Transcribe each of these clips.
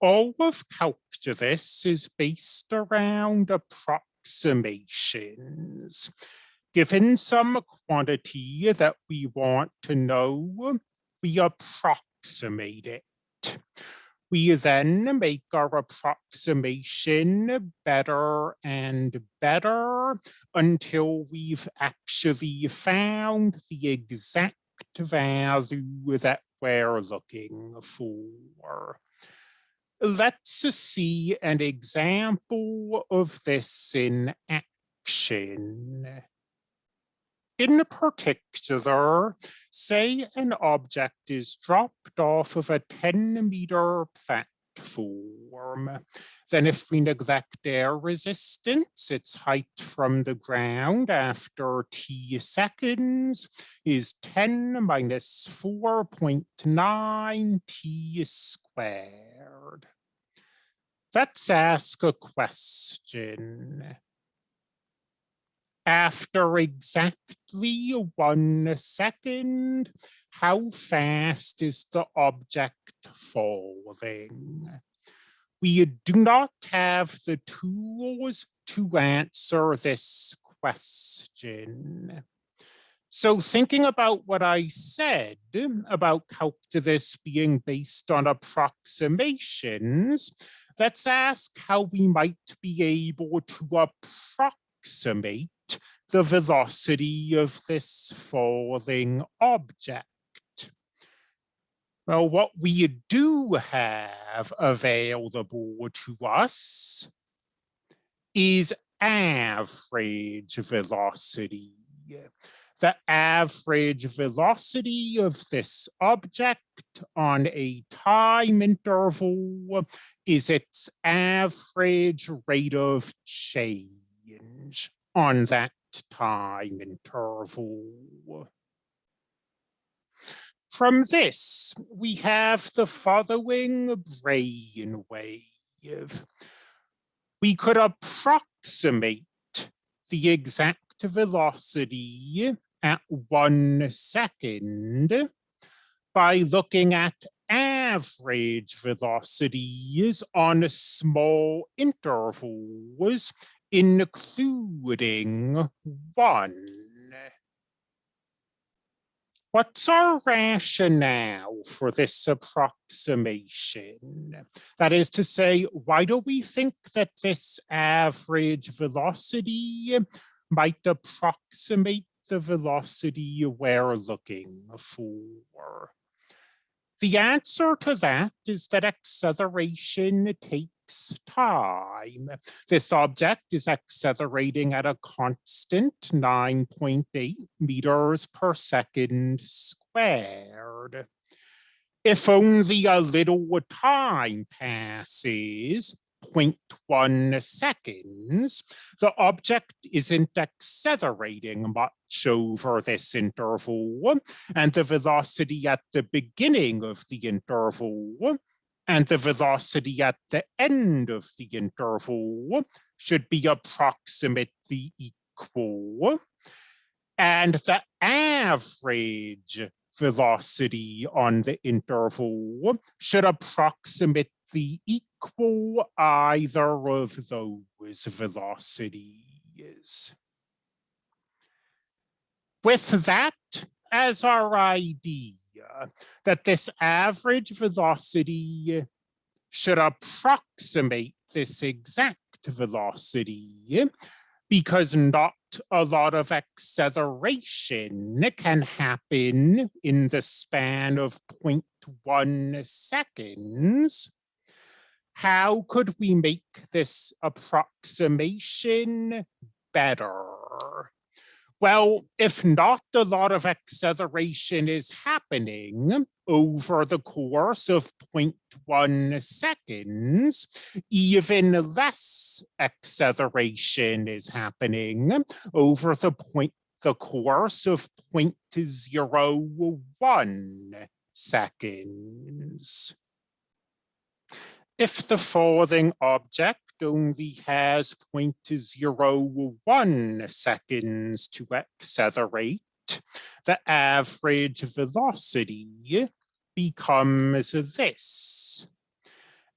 all of calculus is based around approximations. Given some quantity that we want to know, we approximate it. We then make our approximation better and better until we've actually found the exact value that we're looking for. Let's see an example of this in action. In particular, say an object is dropped off of a 10 meter platform. Then if we neglect air resistance, its height from the ground after t seconds is 10 minus 4.9 t squared. Let's ask a question after exactly one second, how fast is the object falling? We do not have the tools to answer this question. So thinking about what I said about calculus being based on approximations, let's ask how we might be able to approximate the velocity of this falling object. Well, what we do have available to us is average velocity. The average velocity of this object on a time interval is its average rate of change on that time interval. From this, we have the following brain wave. We could approximate the exact velocity at one second by looking at average velocities on a small intervals including one. What's our rationale for this approximation? That is to say, why do we think that this average velocity might approximate the velocity we're looking for? The answer to that is that acceleration takes time. This object is accelerating at a constant 9.8 meters per second squared. If only a little time passes, 0.1 seconds, the object isn't accelerating much over this interval, and the velocity at the beginning of the interval and the velocity at the end of the interval should be approximately equal. And the average velocity on the interval should approximately equal either of those velocities. With that as our idea, that this average velocity should approximate this exact velocity because not a lot of acceleration can happen in the span of 0.1 seconds. How could we make this approximation better? Well, if not a lot of acceleration is happening over the course of 0.1 seconds, even less acceleration is happening over the point the course of 0.01 seconds. If the falling object only has 0.01 seconds to accelerate, the average velocity becomes this.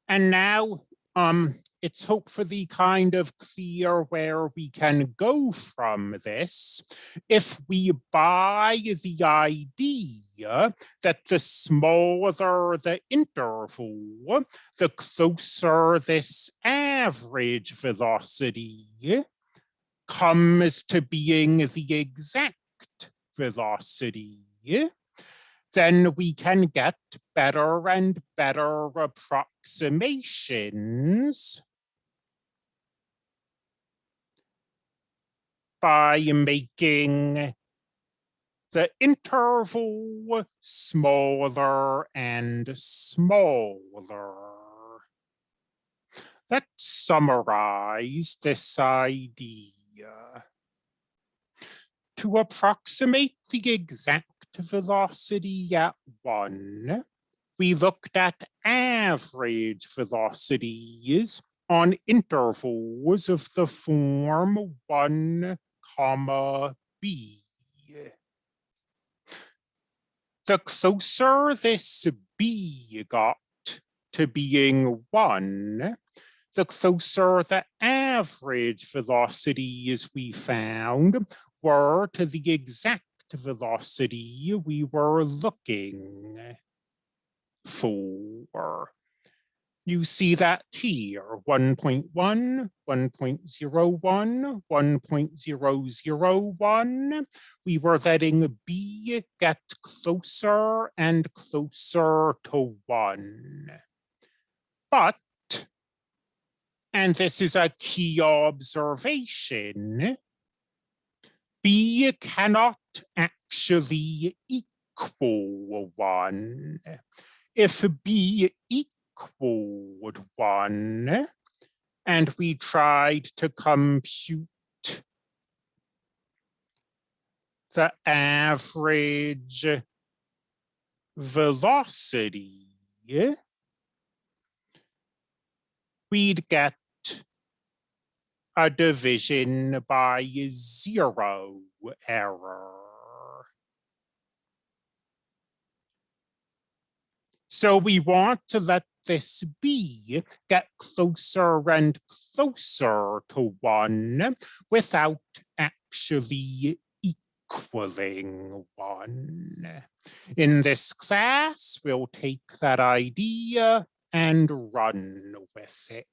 And now um, it's hopefully kind of clear where we can go from this. If we buy the idea that the smaller the interval, the closer this average velocity comes to being the exact velocity then we can get better and better approximations by making the interval smaller and smaller. Let's summarize this idea. To approximate the exact velocity at one, we looked at average velocities on intervals of the form one comma b. The closer this b got to being one, the closer the average velocities we found were to the exact velocity we were looking for. You see that here, 1.1, 1.01, 1.001. We were letting B get closer and closer to one. But, and this is a key observation, B cannot actually equal one. If B equaled one, and we tried to compute the average velocity, we'd get a division by zero error. So we want to let this B get closer and closer to one without actually equaling one. In this class, we'll take that idea and run with it.